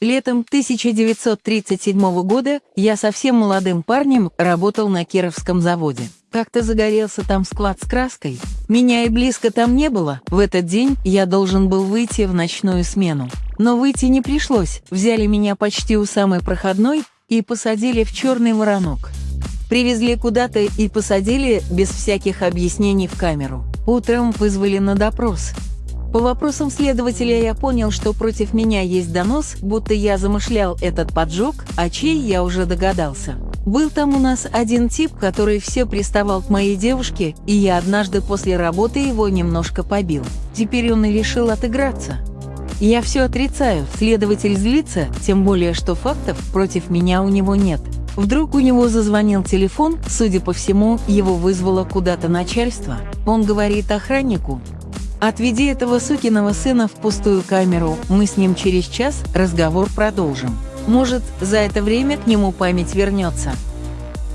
Летом 1937 года я совсем молодым парнем работал на Кировском заводе. Как-то загорелся там склад с краской. Меня и близко там не было. В этот день я должен был выйти в ночную смену. Но выйти не пришлось. Взяли меня почти у самой проходной и посадили в черный воронок. Привезли куда-то и посадили без всяких объяснений в камеру. Утром вызвали на допрос. По вопросам следователя я понял, что против меня есть донос, будто я замышлял этот поджог, а чей я уже догадался. Был там у нас один тип, который все приставал к моей девушке, и я однажды после работы его немножко побил. Теперь он и решил отыграться. Я все отрицаю, следователь злится, тем более, что фактов против меня у него нет. Вдруг у него зазвонил телефон, судя по всему, его вызвало куда-то начальство. Он говорит охраннику, Отведи этого сукиного сына в пустую камеру, мы с ним через час разговор продолжим. Может, за это время к нему память вернется.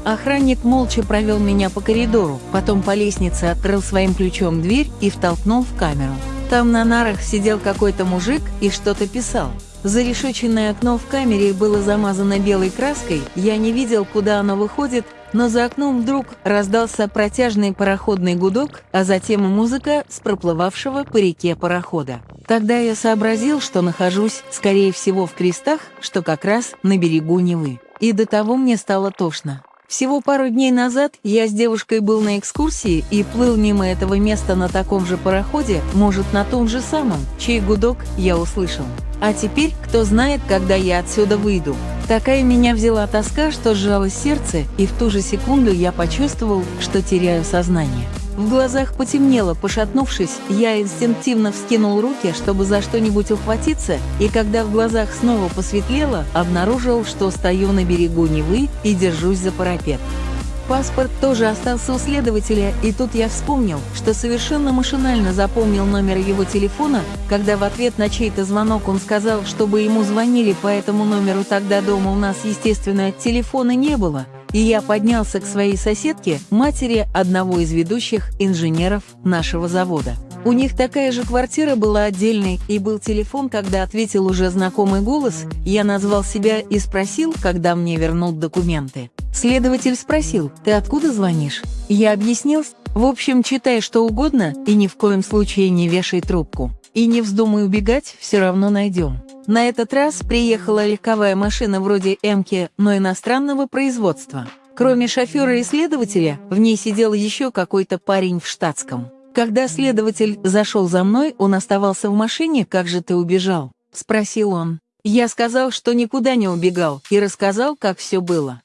Охранник молча провел меня по коридору, потом по лестнице открыл своим ключом дверь и втолкнул в камеру. Там на нарах сидел какой-то мужик и что-то писал. Зарешеченное окно в камере было замазано белой краской, я не видел, куда оно выходит, но за окном вдруг раздался протяжный пароходный гудок, а затем музыка с проплывавшего по реке парохода. Тогда я сообразил, что нахожусь, скорее всего, в крестах, что как раз на берегу Невы. И до того мне стало тошно. Всего пару дней назад я с девушкой был на экскурсии и плыл мимо этого места на таком же пароходе, может, на том же самом, чей гудок я услышал. А теперь, кто знает, когда я отсюда выйду. Такая меня взяла тоска, что сжалось сердце, и в ту же секунду я почувствовал, что теряю сознание. В глазах потемнело, пошатнувшись, я инстинктивно вскинул руки, чтобы за что-нибудь ухватиться, и когда в глазах снова посветлело, обнаружил, что стою на берегу Невы и держусь за парапет. Паспорт тоже остался у следователя, и тут я вспомнил, что совершенно машинально запомнил номер его телефона, когда в ответ на чей-то звонок он сказал, чтобы ему звонили по этому номеру тогда дома у нас, естественно, телефона не было, и я поднялся к своей соседке, матери одного из ведущих инженеров нашего завода. У них такая же квартира была отдельной, и был телефон, когда ответил уже знакомый голос, я назвал себя и спросил, когда мне вернут документы. Следователь спросил, «Ты откуда звонишь?» Я объяснил, «В общем, читай что угодно и ни в коем случае не вешай трубку. И не вздумай убегать, все равно найдем». На этот раз приехала легковая машина вроде «Эмки», но иностранного производства. Кроме шофера и следователя, в ней сидел еще какой-то парень в штатском. Когда следователь зашел за мной, он оставался в машине, как же ты убежал? Спросил он. Я сказал, что никуда не убегал, и рассказал, как все было.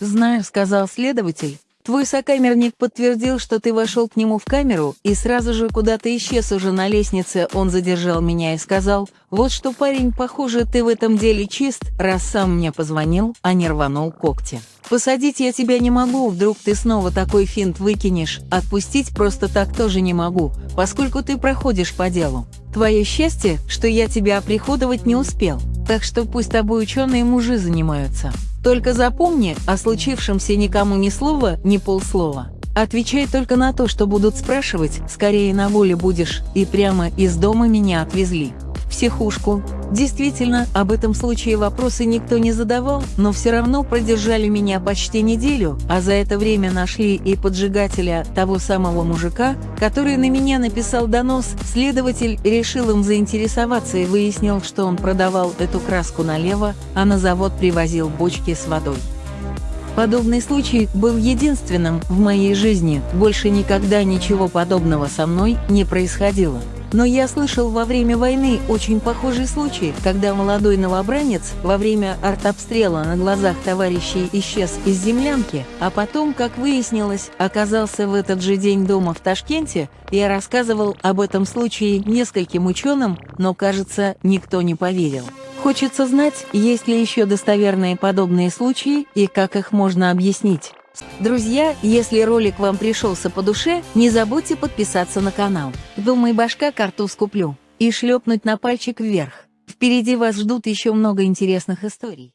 «Знаю», — сказал следователь. «Твой сокамерник подтвердил, что ты вошел к нему в камеру, и сразу же куда-то исчез уже на лестнице. Он задержал меня и сказал, вот что, парень, похоже, ты в этом деле чист, раз сам мне позвонил, а не рванул когти. Посадить я тебя не могу, вдруг ты снова такой финт выкинешь. Отпустить просто так тоже не могу, поскольку ты проходишь по делу. Твое счастье, что я тебя оприходовать не успел, так что пусть тобой ученые мужи занимаются». Только запомни, о случившемся никому ни слова, ни полслова. Отвечай только на то, что будут спрашивать, скорее на воле будешь, и прямо из дома меня отвезли психушку. Действительно, об этом случае вопросы никто не задавал, но все равно продержали меня почти неделю, а за это время нашли и поджигателя того самого мужика, который на меня написал донос. Следователь решил им заинтересоваться и выяснил, что он продавал эту краску налево, а на завод привозил бочки с водой. Подобный случай был единственным в моей жизни, больше никогда ничего подобного со мной не происходило. Но я слышал во время войны очень похожий случай, когда молодой новобранец во время артобстрела на глазах товарищей исчез из землянки, а потом, как выяснилось, оказался в этот же день дома в Ташкенте. Я рассказывал об этом случае нескольким ученым, но, кажется, никто не поверил. Хочется знать, есть ли еще достоверные подобные случаи и как их можно объяснить. Друзья, если ролик вам пришелся по душе, не забудьте подписаться на канал. Думай, башка картуз куплю. И шлепнуть на пальчик вверх. Впереди вас ждут еще много интересных историй.